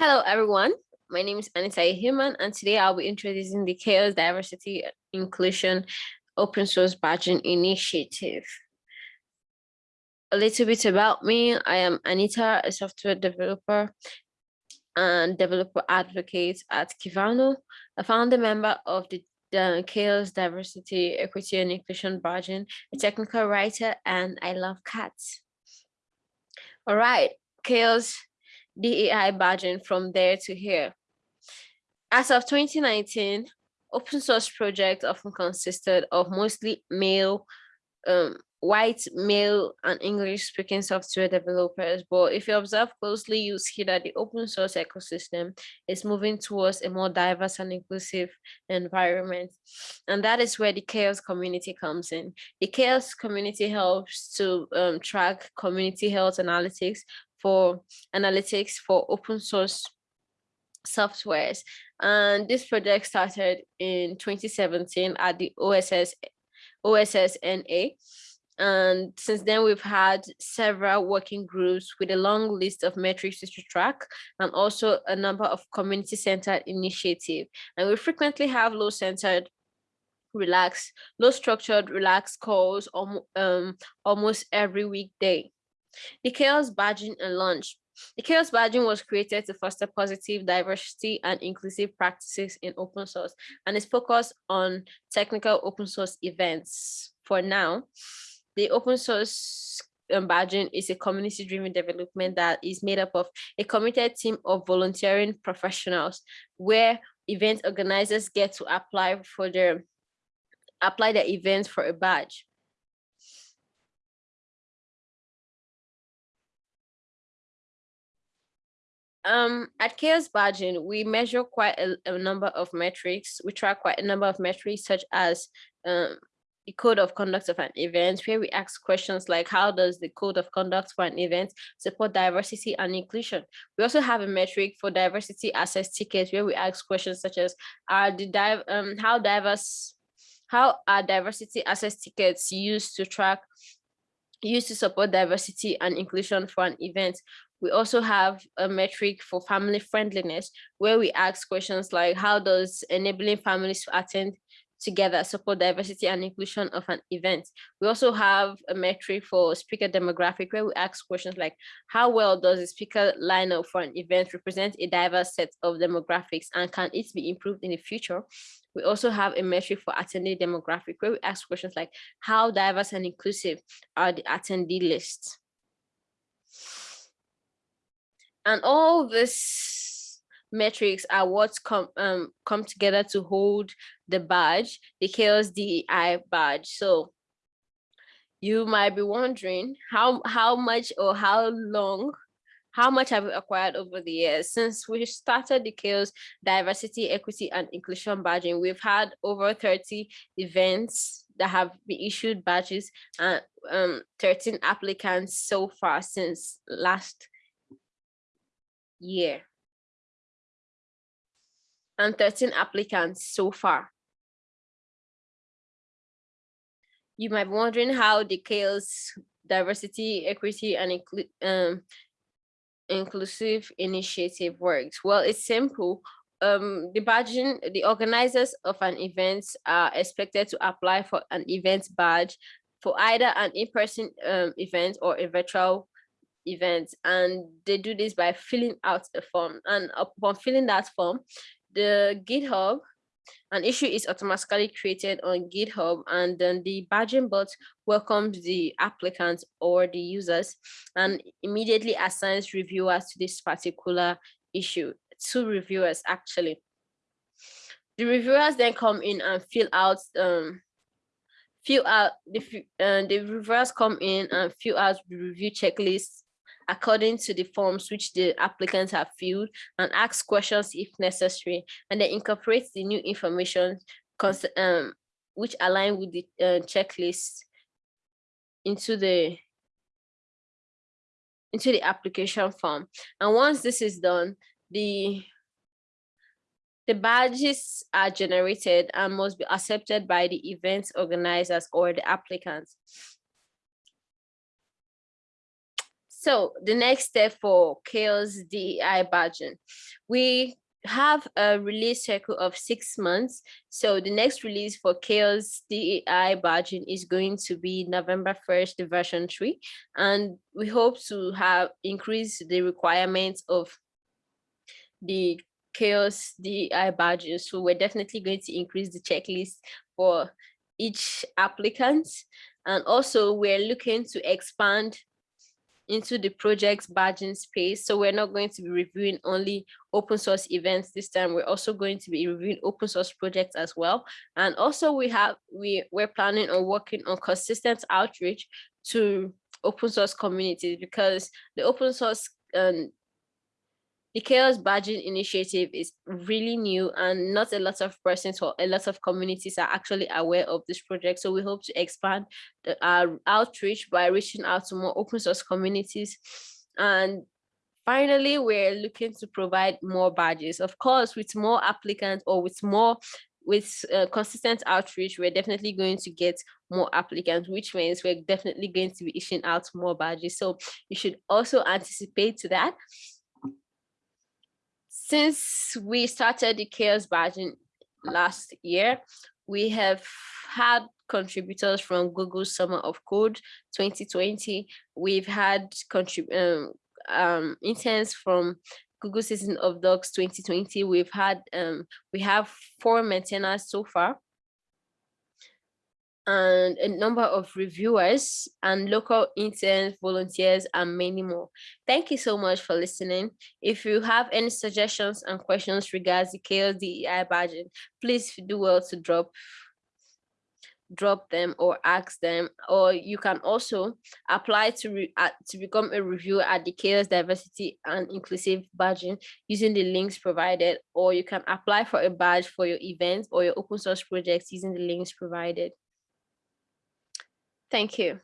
Hello, everyone. My name is Anita Ihuman, and today I'll be introducing the CHAOSS Diversity Inclusion Open Source Badging Initiative. A little bit about me. I am Anita, a software developer and developer advocate at Kivano, a founder member of the, the CHAOSS Diversity, Equity and Inclusion Badging, a technical writer, and I love cats. All right, CHAOSS DEI badging from there to here. As of 2019, open source projects often consisted of mostly male, um, white, male, and English speaking software developers. But if you observe closely, you see that the open source ecosystem is moving towards a more diverse and inclusive environment. And that is where the CHAOSS community comes in. The CHAOSS community helps to um, track community health analytics for analytics for open source softwares. And this project started in 2017 at the OSS, OSSNA. And since then, we've had several working groups with a long list of metrics to track and also a number of community-centered initiatives. And we frequently have low-centered relaxed, low structured, relaxed calls um, almost every weekday. The CHAOSS Badging and Launch. The CHAOSS Badging was created to foster positive diversity and inclusive practices in open source and is focused on technical open source events. For now, the open source um, badging is a community-driven development that is made up of a committed team of volunteering professionals where event organizers get to apply for their apply their events for a badge. Um, at CHAOSS Badging, we measure quite a, a, number of metrics. We track quite a number of metrics such as um, the code of conduct of an event, where we ask questions like how does the code of conduct for an event support diversity and inclusion? We also have a metric for diversity access tickets where we ask questions such as are the div um, how diverse how are diversity access tickets used to track used to support diversity and inclusion for an event. We also have a metric for family friendliness where we ask questions like how does enabling families to attend together support diversity and inclusion of an event. We also have a metric for speaker demographic where we ask questions like how well does the speaker lineup for an event represent a diverse set of demographics and can it be improved in the future? We also have a metric for attendee demographic where we ask questions like how diverse and inclusive are the attendee lists? And all these metrics are what come um, come together to hold the badge, the CHAOSS DEI badge. So you might be wondering how how much or how long how much have we acquired over the years since we started the CHAOSS diversity equity and inclusion badging we've had over 30 events that have been issued badges and um, 13 applicants so far since last year and 13 applicants so far. You might be wondering how the CHAOSS diversity, equity, and inclu um, inclusive initiative works. Well, it's simple. Um, the badging, the organizers of an event are expected to apply for an event badge for either an in-person um, event or a virtual event. and they do this by filling out a form and upon filling that form the github an issue is automatically created on github and then the badging bot welcomes the applicants or the users and immediately assigns reviewers to this particular issue two reviewers actually. The reviewers then come in and fill out um fill out the uh, the reviewers come in and fill out the review checklist according to the forms which the applicants have filled and ask questions if necessary, and then incorporate the new information um, which align with the uh, checklist into the into the application form. And once this is done, the the badges are generated and must be accepted by the event organizers or the applicants. So the next step for CHAOSS DEI budget, we have a release cycle of six months. So the next release for CHAOSS DEI badging is going to be November 1st, the version three. And we hope to have increased the requirements of the CHAOSS DEI badges. So we're definitely going to increase the checklist for each applicant. And also we're looking to expand into the project's badging space. So we're not going to be reviewing only open source events this time. We're also going to be reviewing open source projects as well. And also we have, we, we're planning on working on consistent outreach to open source communities because the open source um, the CHAOSS badging initiative is really new and not a lot of persons or a lot of communities are actually aware of this project. So we hope to expand the, our outreach by reaching out to more open source communities. And finally, we're looking to provide more badges. Of course, with more applicants or with more with uh, consistent outreach, we're definitely going to get more applicants, which means we're definitely going to be issuing out more badges. So you should also anticipate to that since we started the CHAOSS badging last year, we have had contributors from Google Summer of Code 2020. We've had contrib um, um, interns from Google Season of Docs 2020. We've had, um, we have four maintainers so far and a number of reviewers and local interns, volunteers, and many more. Thank you so much for listening. If you have any suggestions and questions regarding the CHAOSS DEI badging, please do well to drop drop them or ask them or you can also apply to re, uh, to become a reviewer at the CHAOSS diversity and inclusive badging using the links provided or you can apply for a badge for your event or your open source projects using the links provided Thank you.